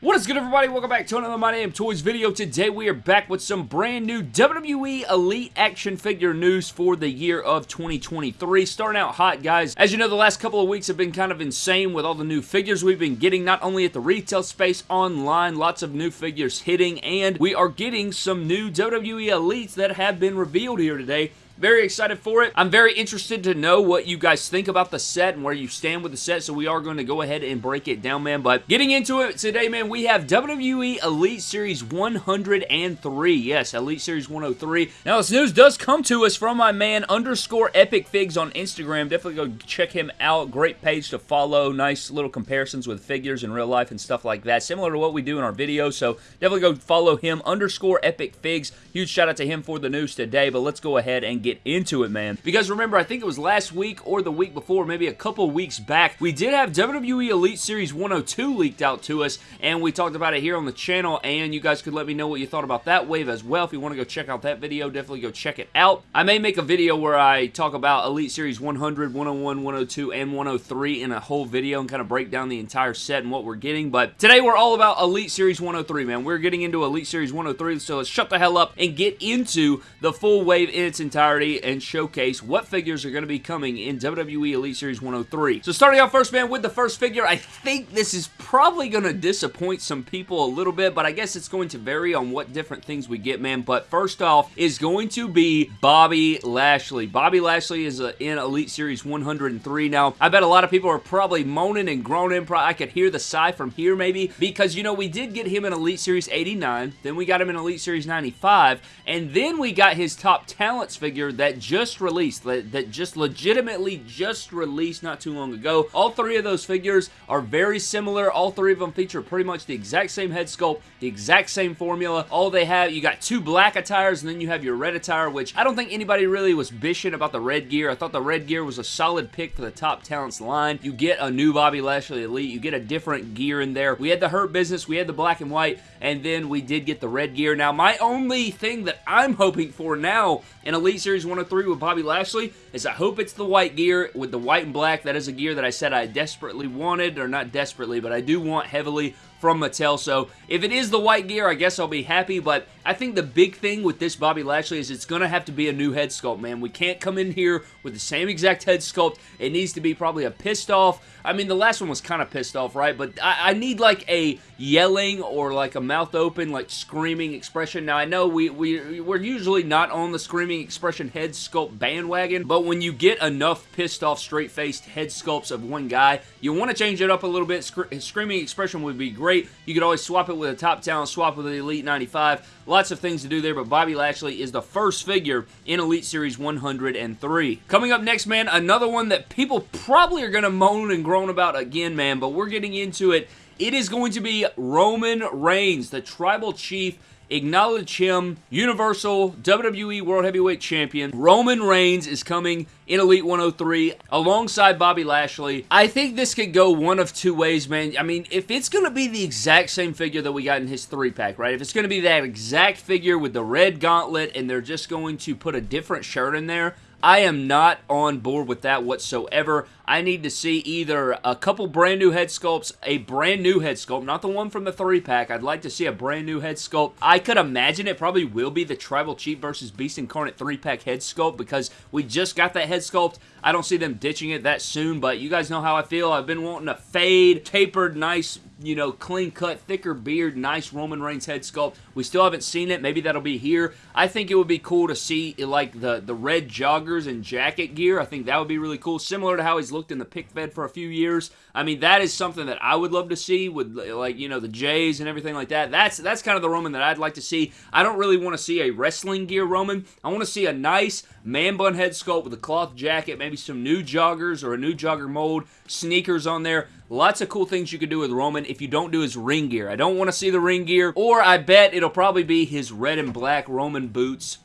What is good everybody? Welcome back to another My Damn Toys video. Today we are back with some brand new WWE Elite action figure news for the year of 2023. Starting out hot guys. As you know the last couple of weeks have been kind of insane with all the new figures we've been getting not only at the retail space, online, lots of new figures hitting and we are getting some new WWE Elites that have been revealed here today. Very excited for it. I'm very interested to know what you guys think about the set and where you stand with the set, so we are going to go ahead and break it down, man. But getting into it today, man, we have WWE Elite Series 103. Yes, Elite Series 103. Now, this news does come to us from my man underscore Epic Figs on Instagram. Definitely go check him out. Great page to follow. Nice little comparisons with figures in real life and stuff like that. Similar to what we do in our videos, so definitely go follow him. Underscore Epic Figs. Huge shout out to him for the news today, but let's go ahead and get get into it, man. Because remember, I think it was last week or the week before, maybe a couple weeks back, we did have WWE Elite Series 102 leaked out to us, and we talked about it here on the channel, and you guys could let me know what you thought about that wave as well. If you want to go check out that video, definitely go check it out. I may make a video where I talk about Elite Series 100, 101, 102, and 103 in a whole video and kind of break down the entire set and what we're getting, but today we're all about Elite Series 103, man. We're getting into Elite Series 103, so let's shut the hell up and get into the full wave in its entirety and showcase what figures are going to be coming in WWE Elite Series 103. So starting out first, man, with the first figure, I think this is probably going to disappoint some people a little bit, but I guess it's going to vary on what different things we get, man. But first off is going to be Bobby Lashley. Bobby Lashley is uh, in Elite Series 103. Now, I bet a lot of people are probably moaning and groaning. I could hear the sigh from here, maybe, because, you know, we did get him in Elite Series 89, then we got him in Elite Series 95, and then we got his top talents figure that just released, that, that just legitimately just released not too long ago. All three of those figures are very similar. All three of them feature pretty much the exact same head sculpt, the exact same formula. All they have, you got two black attires, and then you have your red attire, which I don't think anybody really was bishing about the red gear. I thought the red gear was a solid pick for the top talents line. You get a new Bobby Lashley Elite. You get a different gear in there. We had the Hurt Business, we had the black and white, and then we did get the red gear. Now, my only thing that I'm hoping for now in Elite Series 103 with Bobby Lashley is I hope it's the white gear with the white and black. That is a gear that I said I desperately wanted, or not desperately, but I do want heavily from Mattel. So if it is the white gear, I guess I'll be happy. But I think the big thing with this Bobby Lashley is it's going to have to be a new head sculpt, man. We can't come in here with the same exact head sculpt. It needs to be probably a pissed off. I mean, the last one was kind of pissed off, right? But I, I need like a yelling or like a mouth open, like screaming expression. Now, I know we, we, we're usually not on the screaming expression head sculpt bandwagon, but when you get enough pissed off, straight-faced head sculpts of one guy, you want to change it up a little bit. screaming expression would be great great. You could always swap it with a top talent, swap with the Elite 95. Lots of things to do there, but Bobby Lashley is the first figure in Elite Series 103. Coming up next, man, another one that people probably are going to moan and groan about again, man, but we're getting into it. It is going to be Roman Reigns, the Tribal Chief acknowledge him Universal WWE World Heavyweight Champion. Roman Reigns is coming in Elite 103 alongside Bobby Lashley. I think this could go one of two ways, man. I mean, if it's going to be the exact same figure that we got in his three-pack, right? If it's going to be that exact figure with the red gauntlet and they're just going to put a different shirt in there, I am not on board with that whatsoever. I need to see either a couple brand new head sculpts, a brand new head sculpt, not the one from the three pack. I'd like to see a brand new head sculpt. I could imagine it probably will be the Tribal Chief versus Beast Incarnate three pack head sculpt because we just got that head sculpt. I don't see them ditching it that soon, but you guys know how I feel. I've been wanting a fade, tapered, nice you know, clean cut, thicker beard, nice Roman Reigns head sculpt. We still haven't seen it. Maybe that'll be here. I think it would be cool to see eh, like the, the red joggers and jacket gear. I think that would be really cool. Similar to how he's looked in the pick fed for a few years. I mean, that is something that I would love to see with eh, like, you know, the Jays and everything like that. That's that's kind of the Roman that I'd like to see. I don't really want to see a wrestling gear Roman. I want to see a nice man bun head sculpt with a cloth jacket, maybe some new joggers or a new jogger mold, sneakers on there. Lots of cool things you could do with Roman if you don't do his ring gear. I don't want to see the ring gear, or I bet it'll probably be his red and black Roman boots.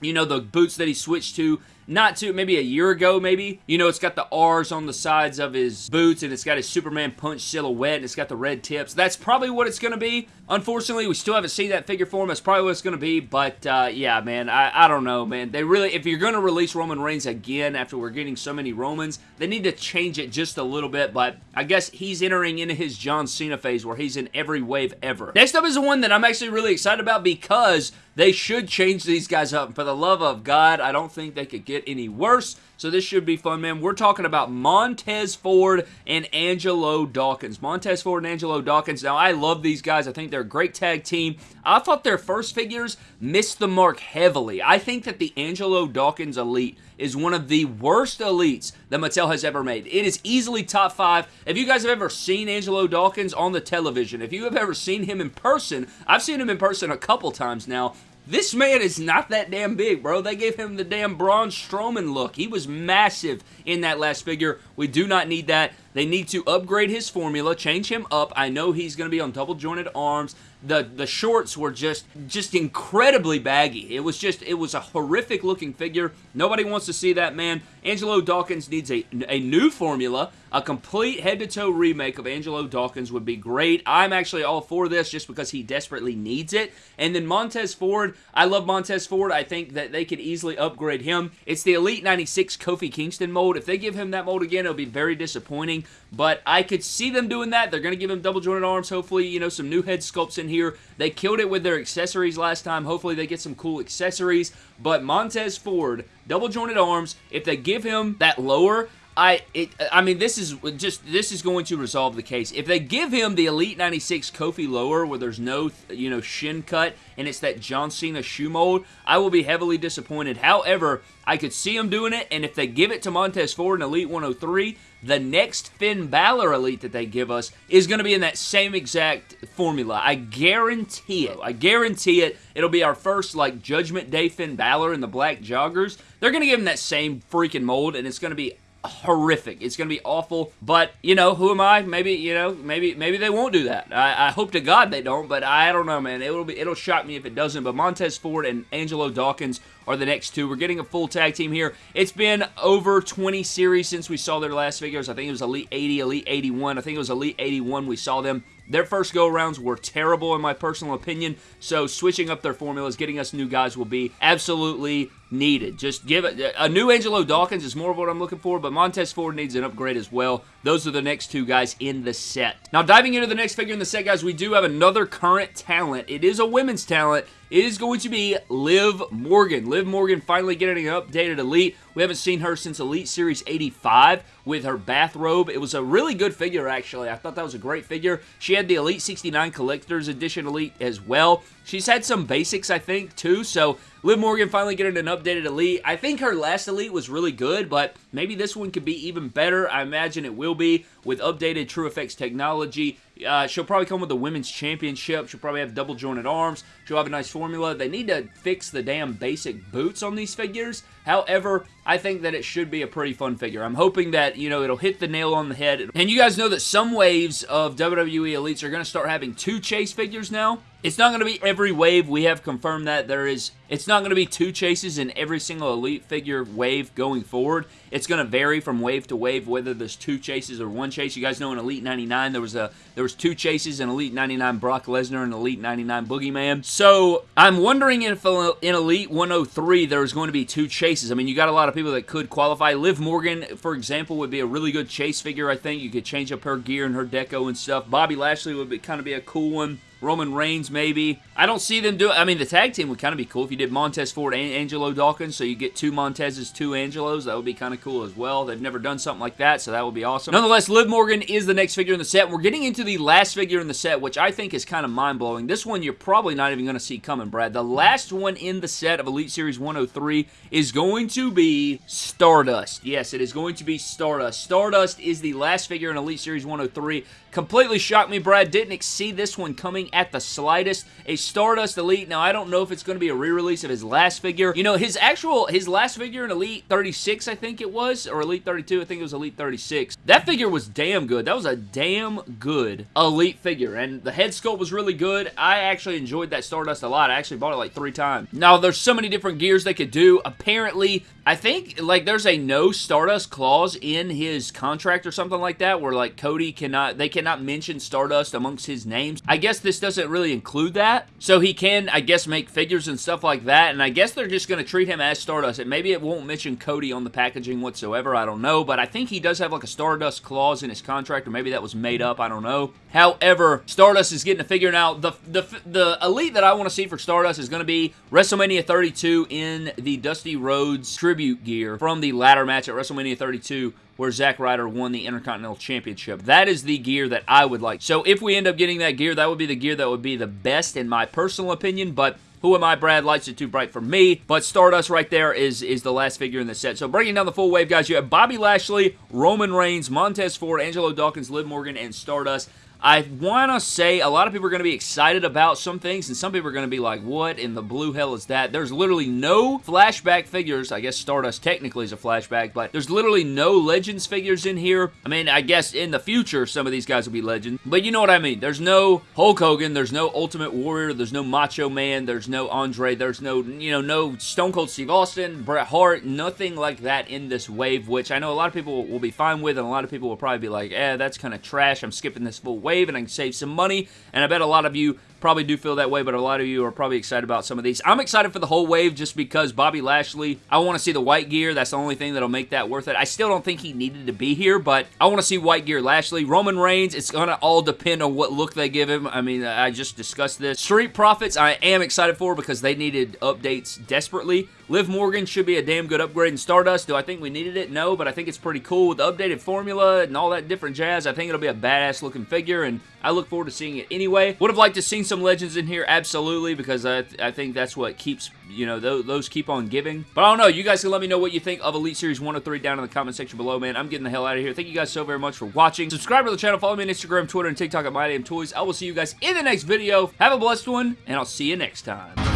You know, the boots that he switched to not too, maybe a year ago, maybe. You know, it's got the R's on the sides of his boots, and it's got his Superman punch silhouette, and it's got the red tips. That's probably what it's going to be. Unfortunately, we still haven't seen that figure form. That's probably what it's going to be, but uh, yeah, man, I, I don't know, man. They really, if you're going to release Roman Reigns again after we're getting so many Romans, they need to change it just a little bit, but I guess he's entering into his John Cena phase where he's in every wave ever. Next up is the one that I'm actually really excited about because they should change these guys up. For the love of God, I don't think they could get any worse. So this should be fun, man. We're talking about Montez Ford and Angelo Dawkins. Montez Ford and Angelo Dawkins. Now, I love these guys. I think they're a great tag team. I thought their first figures missed the mark heavily. I think that the Angelo Dawkins Elite is one of the worst elites that Mattel has ever made. It is easily top five. If you guys have ever seen Angelo Dawkins on the television, if you have ever seen him in person, I've seen him in person a couple times now, this man is not that damn big, bro. They gave him the damn Braun Strowman look. He was massive in that last figure. We do not need that. They need to upgrade his formula, change him up. I know he's going to be on double jointed arms. The the shorts were just just incredibly baggy. It was just it was a horrific looking figure. Nobody wants to see that man. Angelo Dawkins needs a, a new formula. A complete head-to-toe remake of Angelo Dawkins would be great. I'm actually all for this just because he desperately needs it. And then Montez Ford, I love Montez Ford. I think that they could easily upgrade him. It's the Elite 96 Kofi Kingston mold. If they give him that mold again, it'll be very disappointing. But I could see them doing that. They're going to give him double jointed arms. Hopefully, you know, some new head sculpts in here. They killed it with their accessories last time. Hopefully, they get some cool accessories. But Montez Ford, double jointed arms, if they give him that lower, I it, I mean this is just this is going to resolve the case. If they give him the Elite 96 Kofi lower where there's no you know shin cut and it's that John Cena shoe mold, I will be heavily disappointed. However, I could see them doing it and if they give it to Montez Ford in Elite 103, the next Finn Balor Elite that they give us is going to be in that same exact formula. I guarantee it. I guarantee it. It'll be our first, like, Judgment Day Finn Balor in the black joggers. They're going to give him that same freaking mold, and it's going to be horrific. It's going to be awful. But, you know, who am I? Maybe, you know, maybe maybe they won't do that. I, I hope to God they don't, but I don't know, man. It'll be it'll shock me if it doesn't. But Montez Ford and Angelo Dawkins are the next two. We're getting a full tag team here. It's been over 20 series since we saw their last figures. I think it was Elite 80, Elite 81. I think it was Elite 81 we saw them. Their first go-arounds were terrible in my personal opinion, so switching up their formulas, getting us new guys will be absolutely needed. Just give it uh, a new Angelo Dawkins is more of what I'm looking for, but Montez Ford needs an upgrade as well. Those are the next two guys in the set. Now, diving into the next figure in the set, guys, we do have another current talent. It is a women's talent. It is going to be Liv Morgan. Liv Morgan finally getting an updated Elite. We haven't seen her since Elite Series 85 with her bathrobe. It was a really good figure, actually. I thought that was a great figure. She had the Elite 69 Collector's Edition Elite as well. She's had some basics, I think, too, so Liv Morgan finally getting an updated Elite. I think her last Elite was really good, but maybe this one could be even better. I imagine it will be with updated TrueFX technology. Uh, she'll probably come with a women's championship. She'll probably have double jointed arms. She'll have a nice formula. They need to fix the damn basic boots on these figures. However, I think that it should be a pretty fun figure. I'm hoping that, you know, it'll hit the nail on the head. And you guys know that some waves of WWE Elites are going to start having two chase figures now. It's not going to be every wave. We have confirmed that there is. It's not going to be two chases in every single Elite figure wave going forward. It's going to vary from wave to wave whether there's two chases or one chase. You guys know in Elite 99 there was a there was two chases in Elite 99 Brock Lesnar and Elite 99 Boogeyman. So I'm wondering if in Elite 103 there's going to be two chases. I mean, you got a lot of people that could qualify. Liv Morgan, for example, would be a really good chase figure. I think you could change up her gear and her deco and stuff. Bobby Lashley would be kind of be a cool one. Roman Reigns, maybe. I don't see them do. I mean, the tag team would kind of be cool if you did Montez Ford and Angelo Dawkins, so you get two Montezes, two Angelos. That would be kind of cool as well. They've never done something like that, so that would be awesome. Nonetheless, Liv Morgan is the next figure in the set. We're getting into the last figure in the set, which I think is kind of mind-blowing. This one you're probably not even going to see coming, Brad. The last one in the set of Elite Series 103 is going to be Stardust. Yes, it is going to be Stardust. Stardust is the last figure in Elite Series 103. Completely shocked me, Brad. Didn't see this one coming at the slightest. A Stardust Elite. Now, I don't know if it's going to be a re-release of his last figure. You know, his actual, his last figure in Elite 36, I think it was, or Elite 32, I think it was Elite 36. That figure was damn good. That was a damn good Elite figure, and the head sculpt was really good. I actually enjoyed that Stardust a lot. I actually bought it like three times. Now, there's so many different gears they could do. Apparently, I think, like, there's a no Stardust clause in his contract or something like that, where, like, Cody cannot, they cannot mention Stardust amongst his names. I guess this doesn't really include that, so he can, I guess, make figures and stuff like that, and I guess they're just going to treat him as Stardust, and maybe it won't mention Cody on the packaging whatsoever, I don't know, but I think he does have, like, a Stardust clause in his contract, or maybe that was made up, I don't know. However, Stardust is getting to figure out, the, the, the Elite that I want to see for Stardust is going to be WrestleMania 32 in the Dusty Rhodes tribute gear from the ladder match at WrestleMania 32 where Zack Ryder won the Intercontinental Championship. That is the gear that I would like. So if we end up getting that gear, that would be the gear that would be the best in my personal opinion, but who am I, Brad? Lights are too bright for me. But Stardust right there is, is the last figure in the set. So breaking down the full wave, guys, you have Bobby Lashley, Roman Reigns, Montez Ford, Angelo Dawkins, Liv Morgan, and Stardust. I want to say a lot of people are going to be excited about some things, and some people are going to be like, what in the blue hell is that? There's literally no flashback figures. I guess Stardust technically is a flashback, but there's literally no Legends figures in here. I mean, I guess in the future, some of these guys will be Legends, but you know what I mean. There's no Hulk Hogan, there's no Ultimate Warrior, there's no Macho Man, there's no Andre, there's no, you know, no Stone Cold Steve Austin, Bret Hart, nothing like that in this wave, which I know a lot of people will be fine with, and a lot of people will probably be like, eh, that's kind of trash. I'm skipping this full wave wave and I can save some money. And I bet a lot of you probably do feel that way, but a lot of you are probably excited about some of these. I'm excited for the whole wave just because Bobby Lashley, I want to see the white gear. That's the only thing that'll make that worth it. I still don't think he needed to be here, but I want to see white gear Lashley. Roman Reigns, it's going to all depend on what look they give him. I mean, I just discussed this. Street Profits, I am excited for because they needed updates desperately. Liv Morgan should be a damn good upgrade in Stardust. Do I think we needed it? No, but I think it's pretty cool with the updated formula and all that different jazz. I think it'll be a badass looking figure, and I look forward to seeing it anyway. Would have liked to seen some Legends in here, absolutely, because I, th I think that's what keeps, you know, th those keep on giving. But I don't know. You guys can let me know what you think of Elite Series 103 down in the comment section below, man. I'm getting the hell out of here. Thank you guys so very much for watching. Subscribe to the channel. Follow me on Instagram, Twitter, and TikTok at MyDamnToys. I will see you guys in the next video. Have a blessed one, and I'll see you next time.